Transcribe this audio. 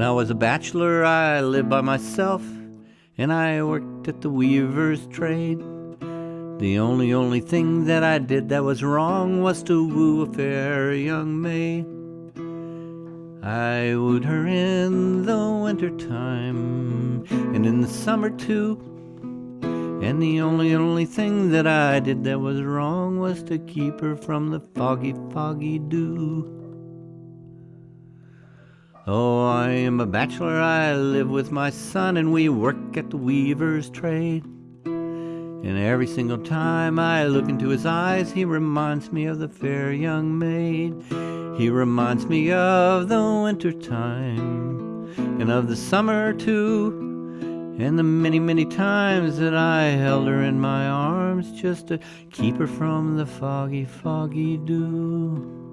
When I was a bachelor, I lived by myself, and I worked at the weaver's trade. The only, only thing that I did that was wrong was to woo a fair young maid. I wooed her in the winter time, and in the summer too. And the only, only thing that I did that was wrong was to keep her from the foggy, foggy dew. Oh, I am a bachelor, I live with my son, and we work at the weaver's trade. And every single time I look into his eyes, he reminds me of the fair young maid. He reminds me of the winter time, and of the summer too, and the many, many times that I held her in my arms just to keep her from the foggy, foggy dew.